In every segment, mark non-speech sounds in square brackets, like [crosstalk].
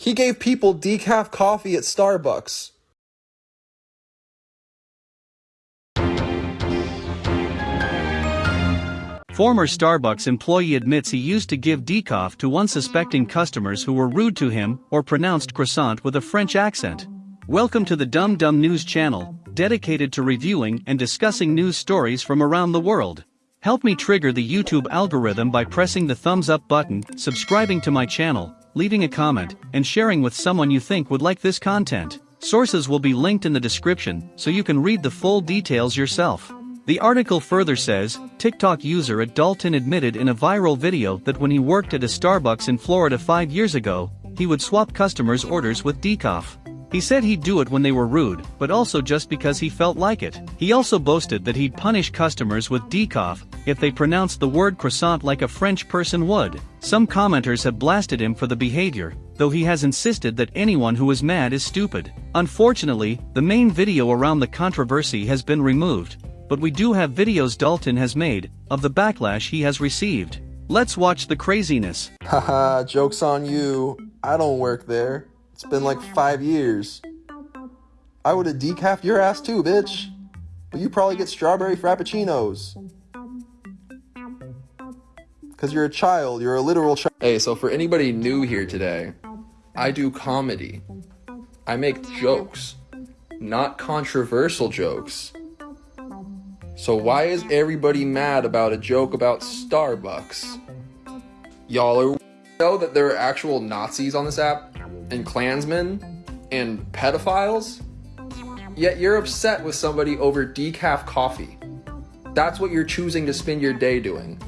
He gave people decaf coffee at Starbucks. Former Starbucks employee admits he used to give decaf to unsuspecting customers who were rude to him or pronounced croissant with a French accent. Welcome to the Dumb Dumb News channel, dedicated to reviewing and discussing news stories from around the world. Help me trigger the YouTube algorithm by pressing the thumbs up button, subscribing to my channel, leaving a comment, and sharing with someone you think would like this content. Sources will be linked in the description so you can read the full details yourself. The article further says, TikTok user at Dalton admitted in a viral video that when he worked at a Starbucks in Florida five years ago, he would swap customers' orders with decaf. He said he'd do it when they were rude, but also just because he felt like it. He also boasted that he'd punish customers with decaf if they pronounced the word croissant like a French person would. Some commenters have blasted him for the behavior, though he has insisted that anyone who is mad is stupid. Unfortunately, the main video around the controversy has been removed, but we do have videos Dalton has made of the backlash he has received. Let's watch the craziness. Haha, [laughs] joke's on you. I don't work there. It's been like five years. I would have decaf your ass too, bitch. But you probably get strawberry frappuccinos. Because you're a child, you're a literal child. Hey, so for anybody new here today, I do comedy. I make jokes, not controversial jokes. So why is everybody mad about a joke about Starbucks? Y'all are know that there are actual Nazis on this app and Klansmen and pedophiles? Yet you're upset with somebody over decaf coffee. That's what you're choosing to spend your day doing.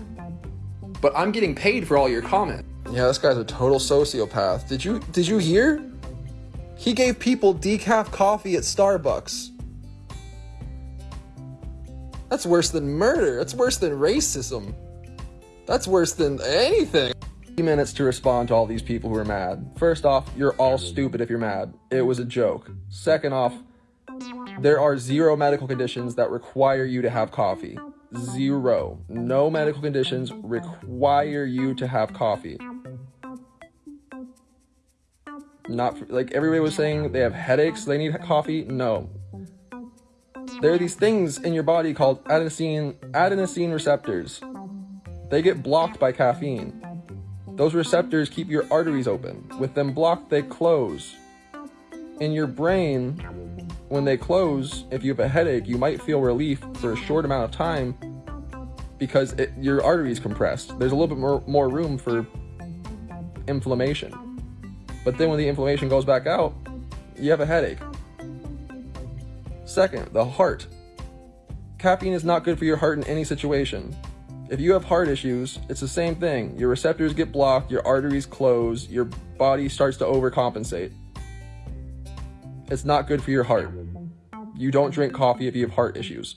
But I'm getting paid for all your comments. Yeah, this guy's a total sociopath. Did you did you hear? He gave people decaf coffee at Starbucks. That's worse than murder. That's worse than racism. That's worse than anything. Minutes to respond to all these people who are mad. First off, you're all stupid if you're mad. It was a joke. Second off, there are zero medical conditions that require you to have coffee. Zero. No medical conditions require you to have coffee. Not like everybody was saying they have headaches, they need coffee. No, there are these things in your body called adenosine, adenosine receptors. They get blocked by caffeine. Those receptors keep your arteries open. With them blocked, they close. In your brain, when they close, if you have a headache, you might feel relief for a short amount of time because it, your arteries compressed. There's a little bit more, more room for inflammation. But then when the inflammation goes back out, you have a headache. Second, the heart. Caffeine is not good for your heart in any situation. If you have heart issues, it's the same thing. Your receptors get blocked, your arteries close, your body starts to overcompensate. It's not good for your heart. You don't drink coffee if you have heart issues.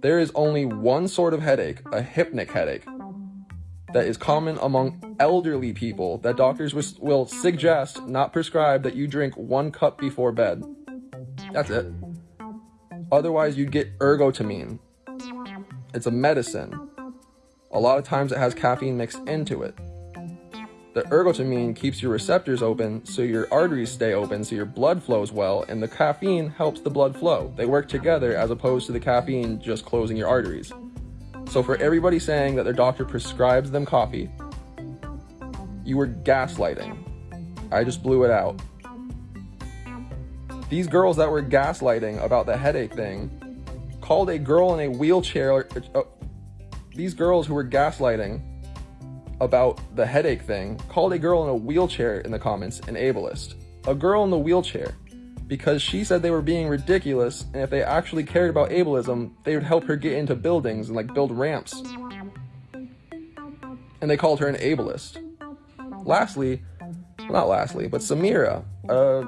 There is only one sort of headache, a hypnic headache, that is common among elderly people that doctors will suggest, not prescribe, that you drink one cup before bed. That's it. Otherwise, you'd get ergotamine. It's a medicine. A lot of times it has caffeine mixed into it. The ergotamine keeps your receptors open so your arteries stay open so your blood flows well, and the caffeine helps the blood flow. They work together as opposed to the caffeine just closing your arteries. So for everybody saying that their doctor prescribes them coffee, you were gaslighting. I just blew it out. These girls that were gaslighting about the headache thing called a girl in a wheelchair. Uh, these girls who were gaslighting about the headache thing called a girl in a wheelchair in the comments an ableist. A girl in the wheelchair because she said they were being ridiculous and if they actually cared about ableism, they would help her get into buildings and like build ramps. And they called her an ableist. Lastly, well, not lastly, but Samira, uh,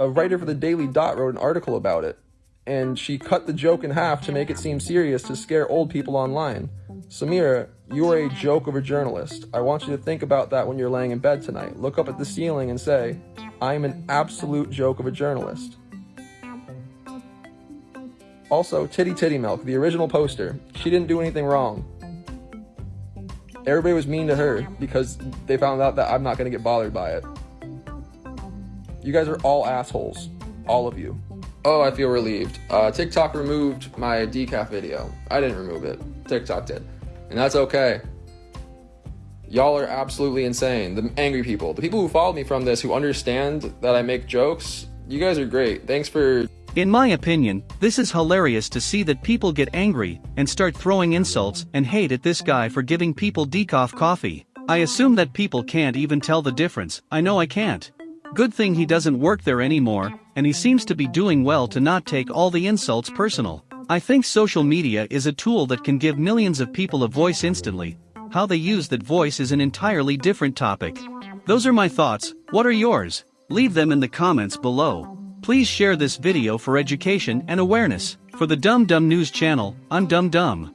a writer for the Daily Dot wrote an article about it, and she cut the joke in half to make it seem serious to scare old people online. Samira, you are a joke of a journalist. I want you to think about that when you're laying in bed tonight. Look up at the ceiling and say, I am an absolute joke of a journalist. Also, Titty Titty Milk, the original poster. She didn't do anything wrong. Everybody was mean to her because they found out that I'm not gonna get bothered by it. You guys are all assholes. All of you. Oh, I feel relieved. Uh, TikTok removed my decaf video. I didn't remove it. TikTok did. And that's okay. Y'all are absolutely insane. The angry people. The people who followed me from this, who understand that I make jokes, you guys are great. Thanks for In my opinion, this is hilarious to see that people get angry and start throwing insults and hate at this guy for giving people decaf coffee. I assume that people can't even tell the difference, I know I can't. Good thing he doesn't work there anymore, and he seems to be doing well to not take all the insults personal. I think social media is a tool that can give millions of people a voice instantly. How they use that voice is an entirely different topic. Those are my thoughts, what are yours? Leave them in the comments below. Please share this video for education and awareness. For the Dumb Dumb News channel, I'm Dumb Dumb.